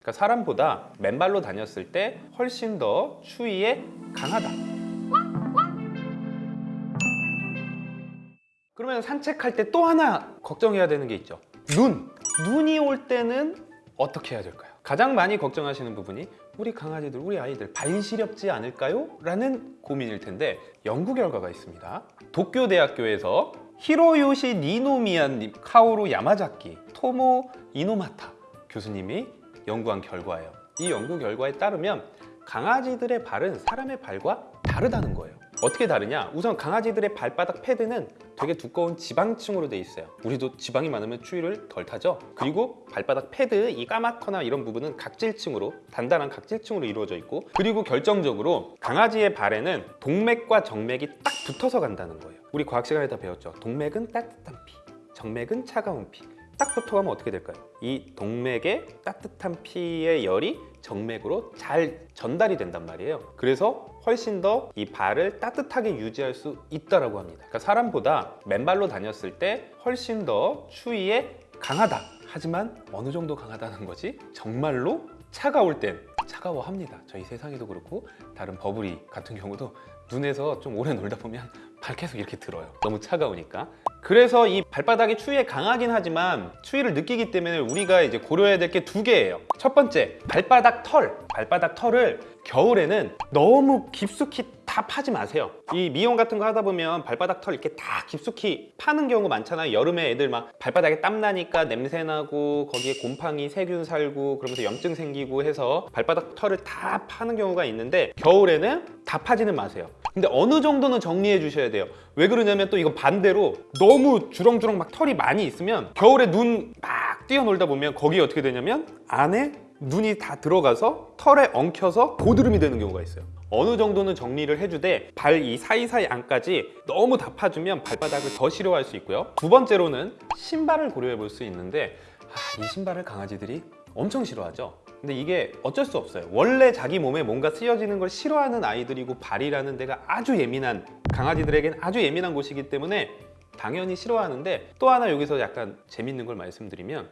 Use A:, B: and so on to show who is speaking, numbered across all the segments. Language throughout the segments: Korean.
A: 그러니까 사람보다 맨발로 다녔을 때 훨씬 더 추위에 강하다. 그러면 산책할 때 또 하나 걱정해야 되는 게 있죠. 눈. 눈이 올 때는 어떻게 해야 될까요? 가장 많이 걱정하시는 부분이 우리 강아지들, 우리 아이들 발 시렵지 않을까요? 라는 고민일 텐데 연구 결과가 있습니다. 도쿄대학교에서 히로요시 니노미야님, 카오루 야마자키, 토모 이노마타 교수님이 연구한 결과예요. 이 연구 결과에 따르면 강아지들의 발은 사람의 발과 다르다는 거예요. 어떻게 다르냐? 우선 강아지들의 발바닥 패드는 되게 두꺼운 지방층으로 돼 있어요. 우리도 지방이 많으면 추위를 덜 타죠. 그리고 발바닥 패드 이 까맣거나 이런 부분은 각질층으로 단단한 각질층으로 이루어져 있고 그리고 결정적으로 강아지의 발에는 동맥과 정맥이 딱 붙어서 간다는 거예요. 우리 과학 시간에 다 배웠죠. 동맥은 따뜻한 피, 정맥은 차가운 피. 딱 붙어가면 어떻게 될까요? 이 동맥의 따뜻한 피의 열이 정맥으로 잘 전달이 된단 말이에요. 그래서 훨씬 더 이 발을 따뜻하게 유지할 수 있다라고 합니다. 그러니까 사람보다 맨발로 다녔을 때 훨씬 더 추위에 강하다. 하지만 어느 정도 강하다는 거지? 정말로 차가울 땐 차가워합니다. 저희 세상에도 그렇고 다른 버블이 같은 경우도 눈에서 좀 오래 놀다 보면 발 계속 이렇게 들어요. 너무 차가우니까. 그래서 이 발바닥이 추위에 강하긴 하지만 추위를 느끼기 때문에 우리가 이제 고려해야 될 게 두 개예요. 첫 번째, 발바닥 털. 발바닥 털을 겨울에는 너무 깊숙이 다 파지 마세요. 이 미용 같은 거 하다 보면 발바닥 털 이렇게 다 깊숙이 파는 경우 많잖아요. 여름에 애들 막 발바닥에 땀 나니까 냄새 나고 거기에 곰팡이, 세균 살고 그러면서 염증 생기고 해서 발바닥 털을 다 파는 경우가 있는데 겨울에는 다 파지는 마세요. 근데 어느 정도는 정리해 주셔야 돼요. 왜 그러냐면 또 이거 반대로 너무 주렁주렁 막 털이 많이 있으면 겨울에 눈 막 뛰어놀다 보면 거기에 어떻게 되냐면 안에 눈이 다 들어가서 털에 엉켜서 고드름이 되는 경우가 있어요. 어느 정도는 정리를 해주되 발 이 사이사이 안까지 너무 다 파주면 발바닥을 더 싫어할 수 있고요. 두 번째로는 신발을 고려해 볼 수 있는데 아, 이 신발을 강아지들이 엄청 싫어하죠. 근데 이게 어쩔 수 없어요. 원래 자기 몸에 뭔가 쓰여지는 걸 싫어하는 아이들이고 발이라는 데가 아주 예민한 강아지들에겐 아주 예민한 곳이기 때문에 당연히 싫어하는데 또 하나 여기서 약간 재밌는 걸 말씀드리면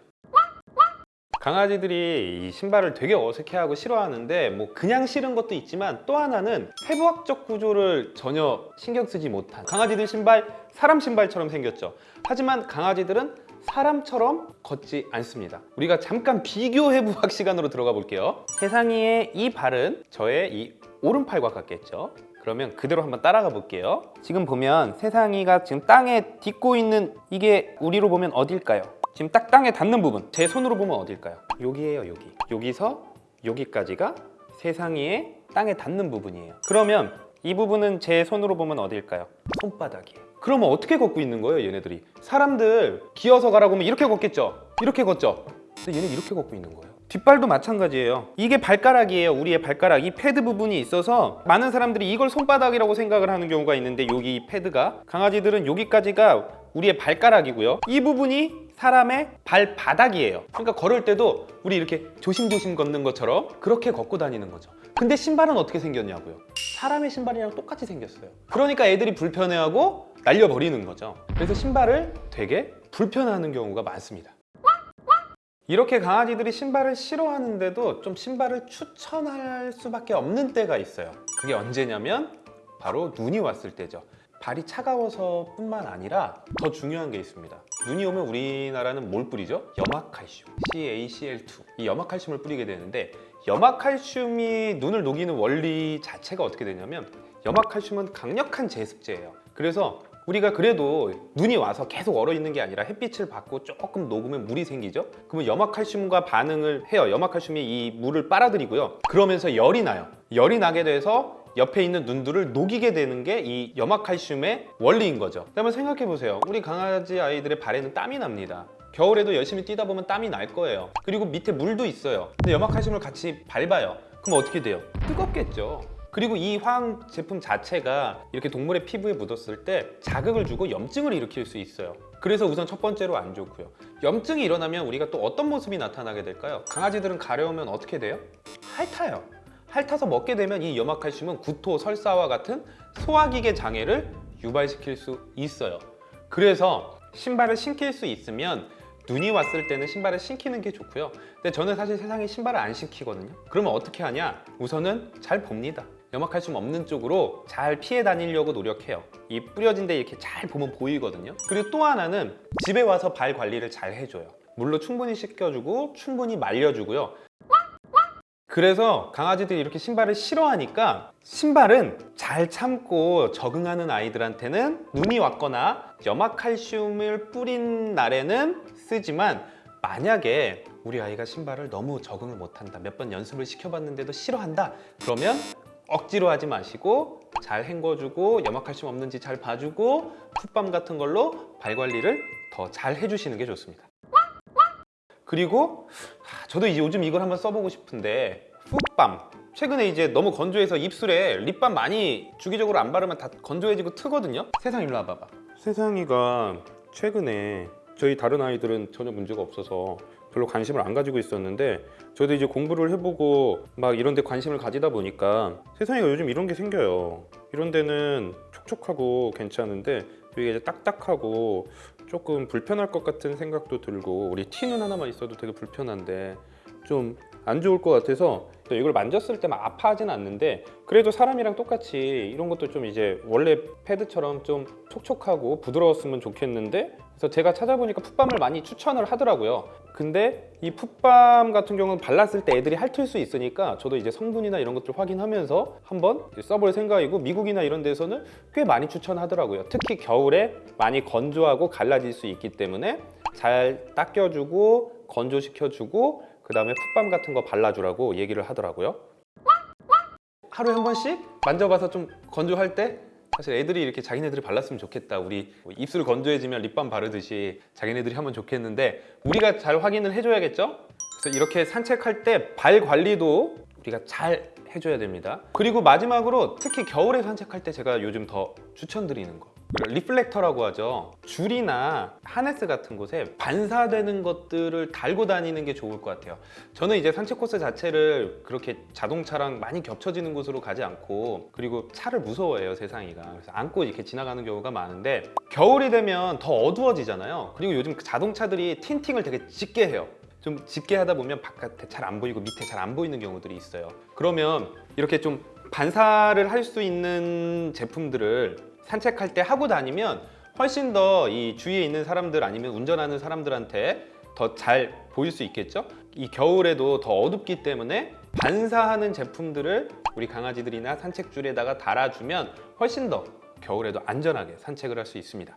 A: 강아지들이 이 신발을 되게 어색해하고 싫어하는데 뭐 그냥 싫은 것도 있지만 또 하나는 해부학적 구조를 전혀 신경 쓰지 못한 강아지들 신발 사람 신발처럼 생겼죠 하지만 강아지들은 사람처럼 걷지 않습니다. 우리가 잠깐 비교 해 부학 시간으로 들어가 볼게요. 세상이의 이 발은 저의 이 오른팔과 같겠죠? 그러면 그대로 한번 따라가 볼게요. 지금 보면 세상이가 지금 땅에 딛고 있는 이게 우리로 보면 어딜까요? 지금 딱 땅에 닿는 부분 제 손으로 보면 어딜까요? 여기에요 여기. 여기서 여기까지가 세상이의 땅에 닿는 부분이에요. 그러면 이 부분은 제 손으로 보면 어딜까요? 손바닥이에요. 그러면 어떻게 걷고 있는 거예요 얘네들이? 사람들 기어서 가라고 하면 이렇게 걷겠죠? 이렇게 걷죠? 근데 얘는 이렇게 걷고 있는 거예요. 뒷발도 마찬가지예요. 이게 발가락이에요 우리의 발가락. 이 패드 부분이 있어서 많은 사람들이 이걸 손바닥이라고 생각을 하는 경우가 있는데 여기 이 패드가 강아지들은 여기까지가 우리의 발가락이고요. 이 부분이 사람의 발바닥이에요. 그러니까 걸을 때도 우리 이렇게 조심조심 걷는 것처럼 그렇게 걷고 다니는 거죠 근데 신발은 어떻게 생겼냐고요? 사람의 신발이랑 똑같이 생겼어요. 그러니까 애들이 불편해하고 날려버리는 거죠. 그래서 신발을 되게 불편해하는 경우가 많습니다. 이렇게 강아지들이 신발을 싫어하는데도 좀 신발을 추천할 수밖에 없는 때가 있어요. 그게 언제냐면 바로 눈이 왔을 때죠. 발이 차가워서 뿐만 아니라 더 중요한 게 있습니다. 눈이 오면 우리나라는 뭘 뿌리죠? 염화칼슘 CaCl2 이 염화칼슘을 뿌리게 되는데 염화칼슘이 눈을 녹이는 원리 자체가 어떻게 되냐면 염화칼슘은 강력한 제습제예요. 그래서 우리가 그래도 눈이 와서 계속 얼어 있는 게 아니라 햇빛을 받고 조금 녹으면 물이 생기죠. 그러면 염화칼슘과 반응을 해요. 염화칼슘이 이 물을 빨아들이고요. 그러면서 열이 나요. 열이 나게 돼서 옆에 있는 눈들을 녹이게 되는 게 이 염화칼슘의 원리인 거죠. 그러면 생각해 보세요. 우리 강아지 아이들의 발에는 땀이 납니다 겨울에도 열심히 뛰다 보면 땀이 날 거예요. 그리고 밑에 물도 있어요. 근데 염화칼슘을 같이 밟아요. 그럼 어떻게 돼요? 뜨겁겠죠. 그리고 이 화학 제품 자체가 이렇게 동물의 피부에 묻었을 때 자극을 주고 염증을 일으킬 수 있어요. 그래서 우선 첫 번째로 안 좋고요. 염증이 일어나면 우리가 또 어떤 모습이 나타나게 될까요? 강아지들은 가려우면 어떻게 돼요? 핥아요. 핥아서 먹게 되면 이 염화칼슘은 구토, 설사와 같은 소화기계 장애를 유발시킬 수 있어요. 그래서 신발을 신길 수 있으면 눈이 왔을 때는 신발을 신기는 게 좋고요. 근데 저는 사실 세상에 신발을 안 신기거든요. 그러면 어떻게 하냐? 우선은 잘 봅니다. 염화칼슘 없는 쪽으로 잘 피해 다니려고 노력해요. 이 뿌려진 데 이렇게 잘 보면 보이거든요. 그리고 또 하나는 집에 와서 발 관리를 잘 해줘요. 물로 충분히 씻겨주고 충분히 말려주고요. 그래서 강아지들이 이렇게 신발을 싫어하니까 신발은 잘 참고 적응하는 아이들한테는 눈이 왔거나 염화칼슘을 뿌린 날에는 쓰지만 만약에 우리 아이가 신발을 너무 적응을 못한다 몇 번 연습을 시켜봤는데도 싫어한다 그러면 억지로 하지 마시고 잘 헹궈주고 염화칼슘 없는지 잘 봐주고 풋밤 같은 걸로 발 관리를 더 잘 해주시는 게 좋습니다 그리고 아, 저도 이제 요즘 이걸 한번 써보고 싶은데 풋밤. 최근에 이제 너무 건조해서 입술에 립밤 많이 주기적으로 안 바르면 다 건조해지고 트거든요? 세상 일로 와봐봐. 세상이가 최근에 저희 다른 아이들은 전혀 문제가 없어서 별로 관심을 안 가지고 있었는데 저도 이제 공부를 해보고 막 이런 데 관심을 가지다 보니까 세상이가 요즘 이런 게 생겨요. 이런 데는 촉촉하고 괜찮은데 여기가 이제 딱딱하고 조금 불편할 것 같은 생각도 들고 우리 티는 하나만 있어도 되게 불편한데 좀 안 좋을 것 같아서 또 이걸 만졌을 때 막 아파하진 않는데 그래도 사람이랑 똑같이 이런 것도 좀 이제 원래 패드처럼 좀 촉촉하고 부드러웠으면 좋겠는데 그래서 제가 찾아보니까 풋밤을 많이 추천을 하더라고요. 근데 이 풋밤 같은 경우는 발랐을 때 애들이 핥을 수 있으니까 저도 이제 성분이나 이런 것들 확인하면서 한번 써볼 생각이고 미국이나 이런 데서는 꽤 많이 추천하더라고요. 특히 겨울에 많이 건조하고 갈라질 수 있기 때문에 잘 닦여주고 건조시켜주고 그 다음에 풋밤 같은 거 발라주라고 얘기를 하더라고요. 하루에 한 번씩? 만져봐서 좀 건조할 때? 사실 애들이 이렇게 자기네들이 발랐으면 좋겠다. 우리 뭐 입술 건조해지면 립밤 바르듯이 자기네들이 하면 좋겠는데 우리가 잘 확인을 해줘야겠죠? 그래서 이렇게 산책할 때 발 관리도 우리가 잘 해줘야 됩니다. 그리고 마지막으로 특히 겨울에 산책할 때 제가 요즘 더 추천드리는 거 reflector라고 하죠. 줄이나 하네스 같은 곳에 반사되는 것들을 달고 다니는 게 좋을 것 같아요. 저는 이제 산책 코스 자체를 그렇게 자동차랑 많이 겹쳐지는 곳으로 가지 않고 그리고 차를 무서워해요 세상이가. 그래서 안고 이렇게 지나가는 경우가 많은데 겨울이 되면 더 어두워지잖아요. 그리고 요즘 그 자동차들이 tinting을 되게 짙게 해요. 좀 짙게 하다 보면 바깥에 잘 안 보이고 밑에 잘 안 보이는 경우들이 있어요. 그러면 이렇게 좀 반사를 할 수 있는 제품들을 산책할 때 하고 다니면 훨씬 더 이 주위에 있는 사람들 아니면 운전하는 사람들한테 더 잘 보일 수 있겠죠? 이 겨울에도 더 어둡기 때문에 반사하는 제품들을 우리 강아지들이나 산책줄에다가 달아주면 훨씬 더 겨울에도 안전하게 산책을 할 수 있습니다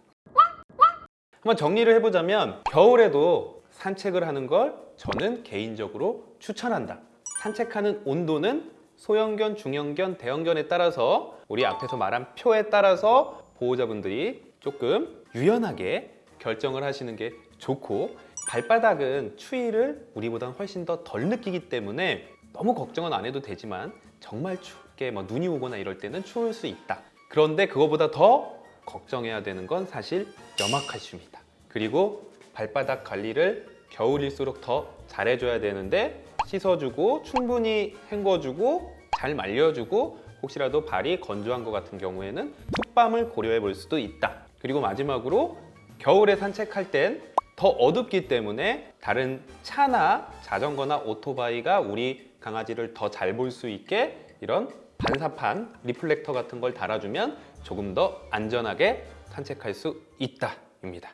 A: 한번 정리를 해보자면 겨울에도 산책을 하는 걸 저는 개인적으로 추천한다 산책하는 온도는 소형견, 중형견, 대형견에 따라서 우리 앞에서 말한 표에 따라서 보호자분들이 조금 유연하게 결정을 하시는 게 좋고 발바닥은 추위를 우리보다는 훨씬 더 덜 느끼기 때문에 너무 걱정은 안 해도 되지만 정말 춥게 뭐 눈이 오거나 이럴 때는 추울 수 있다. 그런데 그거보다 더 걱정해야 되는 건 사실 염화칼슘이다. 그리고 발바닥 관리를 겨울일수록 더 잘해줘야 되는데 씻어주고 충분히 헹궈주고 잘 말려주고 혹시라도 발이 건조한 것 같은 경우에는 foot balm을 고려해 볼 수도 있다. 그리고 마지막으로 겨울에 산책할 땐 더 어둡기 때문에 다른 차나 자전거나 오토바이가 우리 강아지를 더 잘 볼 수 있게 이런 반사판 reflector 같은 걸 달아주면 조금 더 안전하게 산책할 수 있다 입니다.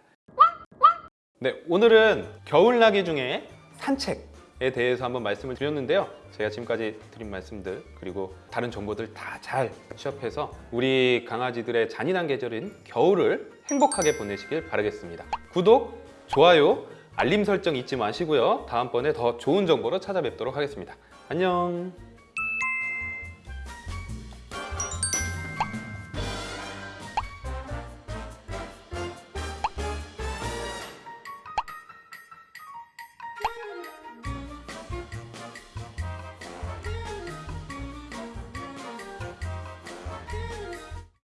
A: 네, 오늘은 겨울나기 중에 산책 에 대해서 한번 말씀을 드렸는데요. 제가 지금까지 드린 말씀들 그리고 다른 정보들 다 잘 취합해서 우리 강아지들의 잔인한 계절인 겨울을 행복하게 보내시길 바라겠습니다. 구독, 좋아요, 알림 설정 잊지 마시고요. 다음번에 더 좋은 정보로 찾아뵙도록 하겠습니다. 안녕!